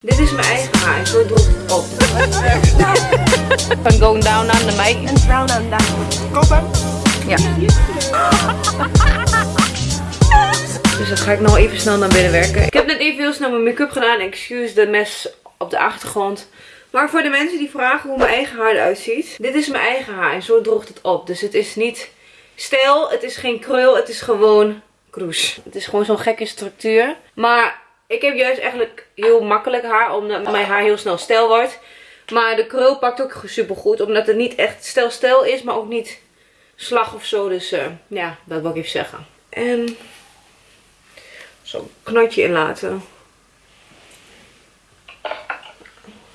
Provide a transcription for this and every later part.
Dit is mijn eigen haar. Zo droeg het op. Van going down on the mic. And brown and down. Kopen. Ja. Dus dat ga ik nog even snel naar binnen werken. Ik heb net even heel snel mijn make-up gedaan. Excuse de mes op de achtergrond. Maar voor de mensen die vragen hoe mijn eigen haar eruit ziet. Dit is mijn eigen haar en zo droogt het op. Dus het is niet stijl, het is geen krul, het is gewoon kroes. Het is gewoon zo'n gekke structuur. Maar ik heb juist eigenlijk heel makkelijk haar, omdat mijn haar heel snel stijl wordt. Maar de krul pakt ook super goed, omdat het niet echt stijl-stijl is, maar ook niet slag of zo. Dus uh, ja, dat wil ik even zeggen. En zo'n knotje in laten.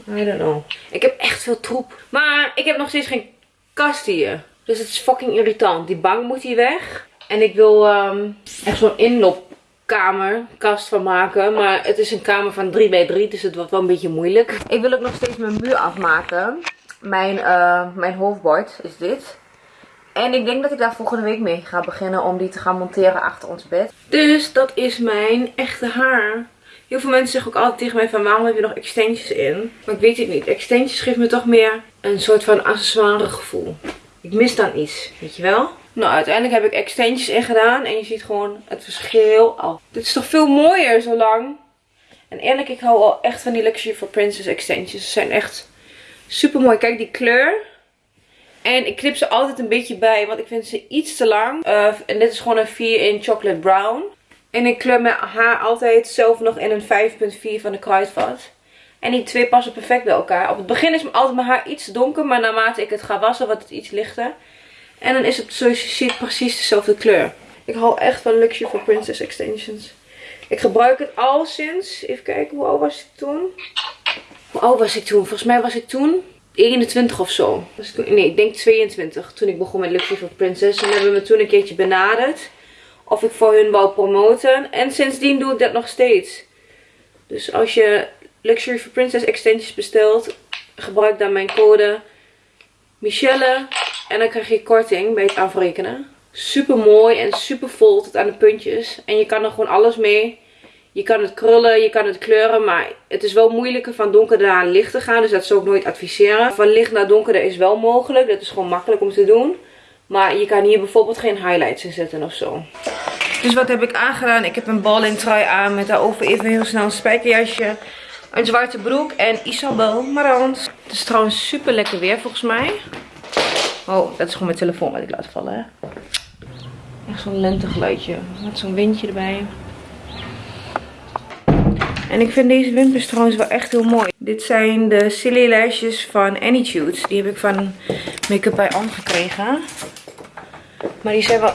I don't know. Ik heb echt veel troep. Maar ik heb nog steeds geen kast hier. Dus het is fucking irritant. Die bank moet hier weg. En ik wil um, echt zo'n inloopkamer, kast van maken. Maar het is een kamer van 3 bij 3, dus het wordt wel een beetje moeilijk. Ik wil ook nog steeds mijn muur afmaken. Mijn, uh, mijn hoofdbord is dit. En ik denk dat ik daar volgende week mee ga beginnen om die te gaan monteren achter ons bed. Dus dat is mijn echte haar. Heel veel mensen zeggen ook altijd tegen mij van waarom heb je nog extensions in? Maar ik weet het niet. Extensions geeft me toch meer een soort van accessoire gevoel. Ik mis dan iets, weet je wel? Nou, uiteindelijk heb ik extensions in gedaan. En je ziet gewoon het verschil al. Dit is toch veel mooier zo lang. En eerlijk, ik hou al echt van die Luxury for Princess extensions. Ze zijn echt super mooi. Kijk die kleur. En ik knip ze altijd een beetje bij, want ik vind ze iets te lang. Uh, en dit is gewoon een 4 in chocolate brown. En ik kleur mijn haar altijd zelf nog in een 5.4 van de Kruidvat. En die twee passen perfect bij elkaar. Op het begin is altijd mijn haar iets donker, maar naarmate ik het ga wassen wordt het iets lichter. En dan is het zoals je ziet precies dezelfde kleur. Ik hou echt van Luxury for Princess Extensions. Ik gebruik het al sinds, even kijken, hoe oud was ik toen? Hoe oud was ik toen? Volgens mij was ik toen 21 of zo. Nee, ik denk 22 toen ik begon met Luxury for Princess. En hebben we me toen een keertje benaderd of ik voor hun wou promoten. En sindsdien doe ik dat nog steeds. Dus als je Luxury for Princess extensions bestelt, gebruik dan mijn code Michelle. En dan krijg je korting bij het afrekenen. Super mooi en super vol aan de puntjes. En je kan er gewoon alles mee. Je kan het krullen, je kan het kleuren, maar het is wel moeilijker van donker naar licht te gaan. Dus dat zou ik nooit adviseren. Van licht naar donker is wel mogelijk. Dat is gewoon makkelijk om te doen. Maar je kan hier bijvoorbeeld geen highlights in zetten of zo. Dus wat heb ik aangedaan? Ik heb een balling trui aan met daarover even heel snel een spijkerjasje. Een zwarte broek en Isabel Marans. Het is trouwens super lekker weer volgens mij. Oh, dat is gewoon mijn telefoon wat ik laat vallen. Hè? Echt zo'n lentegeluidje. Met zo'n windje erbij. En ik vind deze wimpers trouwens wel echt heel mooi. Dit zijn de Silly Lashes van Anytude. Die heb ik van Make-up by On gekregen. Maar die zijn wel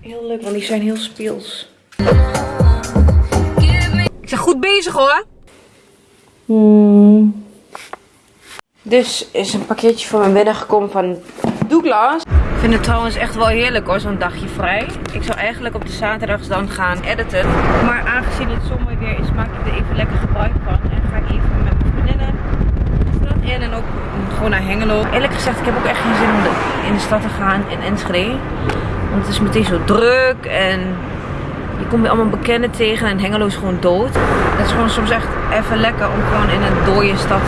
heel leuk, want die zijn heel speels. Ik ben goed bezig hoor. Hmm. Dus is een pakketje voor mijn gekomen van Douglas. Ik vind het trouwens echt wel heerlijk hoor, zo'n dagje vrij. Ik zou eigenlijk op de zaterdags dan gaan editen. Maar aangezien het zomer weer is, maak ik er even lekker gebruik van. En ga ik even met mijn vriendinnen de stad in en ook gewoon naar Hengelo. Eerlijk gezegd, ik heb ook echt geen zin om in de stad te gaan in Enschede. Want het is meteen zo druk en je komt weer allemaal bekenden tegen en Hengelo is gewoon dood. Het is gewoon soms echt even lekker om gewoon in een dode stad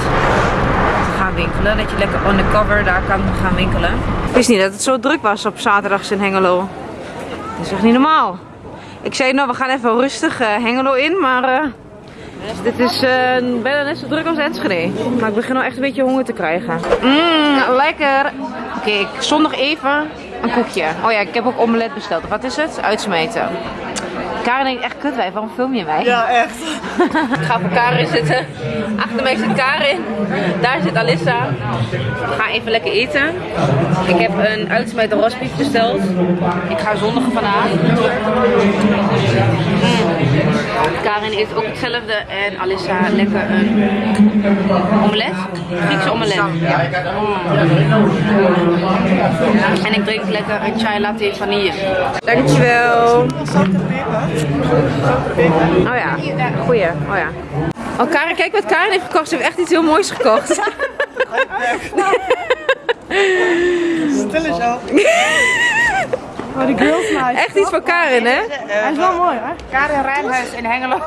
winkelen. Dat je lekker undercover daar kan gaan winkelen. Ik wist niet dat het zo druk was op zaterdags in Hengelo. Dat is echt niet normaal. Ik zei nou we gaan even rustig uh, Hengelo in, maar uh, dit is uh, bijna net zo druk als Enschede. Maar ik begin nou echt een beetje honger te krijgen. Mmm, lekker. Oké, okay, ik zondag even een koekje. Oh ja, ik heb ook omelet besteld. Wat is het? Uitsmeten. Karin denkt echt kut wij, waarom film je mij? Ja, echt. ik ga voor Karin zitten. Achter mij zit Karin. Daar zit Alissa. We gaan even lekker eten. Ik heb een uitsmijter rosbief besteld. Ik ga zondigen vandaag. Mm. Karin eet ook hetzelfde en Alissa lekker een omelet. Griekse omelet. Mm. En ik drink lekker een chai latte vanille. Dankjewel. Oh ja, goeie. Oh ja. Oh Karin, kijk wat Karin heeft gekocht. Ze heeft echt iets heel moois gekocht. Stil is al. Oh, de. Echt iets voor Karin, hè? Hij is wel mooi, hè? Karin Rijnhuis in Hengelo.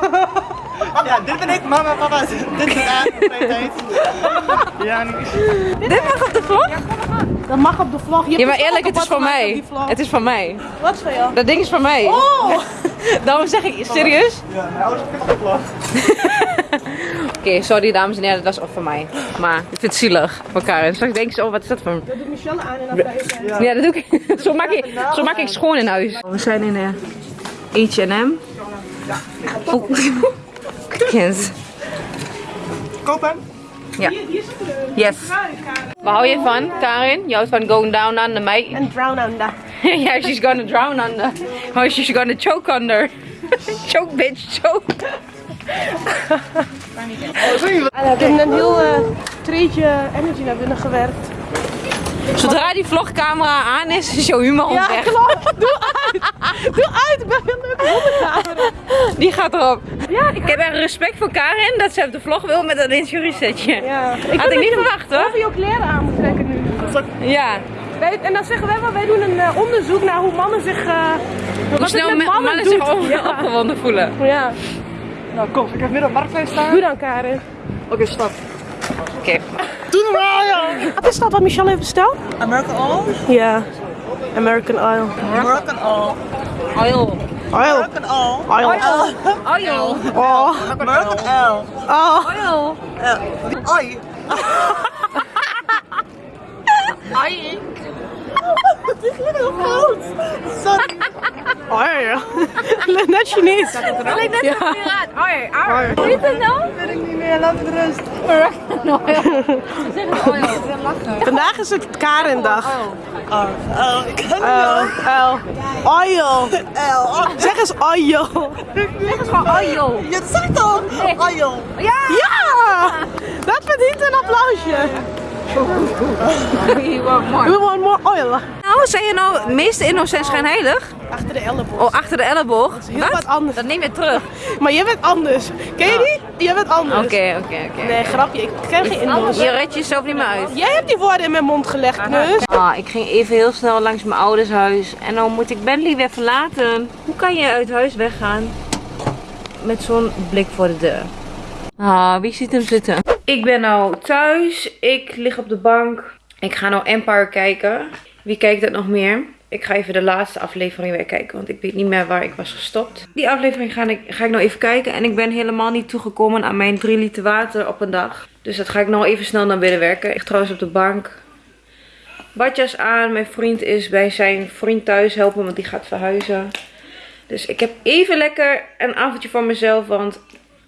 Ja, dit ben ik, mama, papa. Dit is tijd. Ja. Dit mag op de vlog? Dat mag op de vlog. Je Ja, maar dus eerlijk, ook het is van op mij. vlog. Het is van mij. Wat is van jou? Dat ding is van mij. Oh! Daarom zeg ik, serieus? Ja, mijn ouders hebben het opgevlogd. Oké, sorry dames en heren, dat was ook van mij. Maar ik vind het zielig voor Karen. Straks denk ze, oh wat is dat voor... Dat doet Michelle aan en dan je. Ja, dat doe ik. Zo maak ik, zo maak ik schoon in huis. We zijn in de H&M. Oh. Kind. Koop hem. Ja. Yes. Waar hou je van, Karin? Je houdt van going down under mij. En drown under. yeah, she's gonna drown under. Oh, she's gonna choke under. choke, bitch, choke. Ik heb een heel eh treetje energy naar binnen gewerkt. Zodra die vlogcamera aan is, is jouw humor Ja, weg. klopt. Doe uit. Doe uit. Ik ben heel leuk hondencamera. Die gaat erop. Ja, ik heb echt respect voor Karin dat ze op de vlog wil met dat injuriesetje. Ja. Had vind ik niet je verwacht hoor. Over jouw kleren aan moet trekken nu. Ja. Wij, en dan zeggen wij wel, wij doen een eh, onderzoek naar hoe mannen zich... eh Hoe snel mannen, mannen zich ja. opgewonden voelen. ja. Nou, kom. Ik heb midden op marktplein staan. Doe dan, Karin. Oké, stop. Oké. Doe normaal, joh. Wat is dat wat Michelle heeft besteld? American Oil. Ja. American Oil. American Oil. Oil. Oil. American Oil. Oil. Oil. Oh. American Oil. Oh. Oil. Oei. Net Chinees. Alleen net Ja. Oil. Oil. Hoe heet het nou? Weet ik niet meer. Laat het rust. Oil. Zeg het oil. Vandaag is het Karendag. Oh, oh, ik kan Oh. Oh. Oil. L. Oh, Zeg eens oil. Zeg het gewoon oil. je zegt toch? Oil. Ja. Ja! Dat verdient een applausje. You want more. We want more oil. Nou, zijn je nou de meeste innocent schijnheilig? Achter de elleboog. Oh, achter de elleboog? heel wat anders. Dat neem je terug. Maar jij bent anders. Ken je die? Jij bent anders. Oké, oké, oké. Nee, grapje. Ik ken geen Indo's. Je redt jezelf niet meer uit. Jij hebt die woorden in mijn mond gelegd, dus. Ah, ik ging even heel snel langs mijn ouders huis. En dan moet ik Bentley weer verlaten. Hoe kan je uit huis weggaan? Met zo'n blik voor de deur. Ah, wie ziet hem zitten? Ik ben nou thuis. Ik lig op de bank. Ik ga nou Empire kijken. Wie kijkt dat nog meer? Ik ga even de laatste aflevering weer kijken. Want ik weet niet meer waar ik was gestopt. Die aflevering ga ik, ga ik nou even kijken. En ik ben helemaal niet toegekomen aan mijn 3 liter water op een dag. Dus dat ga ik nou even snel naar binnen werken. Ik trouwens op de bank badjas aan. Mijn vriend is bij zijn vriend thuis helpen, want die gaat verhuizen. Dus ik heb even lekker een avondje voor mezelf, want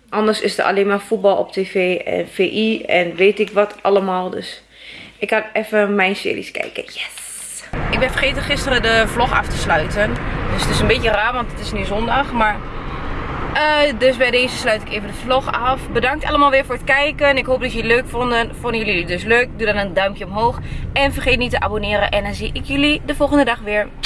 anders is er alleen maar voetbal op tv en VI en weet ik wat allemaal. Dus ik ga even mijn series kijken. Yes! Ik ben vergeten gisteren de vlog af te sluiten. Dus het is een beetje raar, want het is nu zondag, maar... eh, dus bij deze sluit ik even de vlog af. Bedankt allemaal weer voor het kijken. Ik hoop dat jullie het leuk vonden. Vonden jullie het dus leuk? Doe dan een duimpje omhoog. En vergeet niet te abonneren. En dan zie ik jullie de volgende dag weer.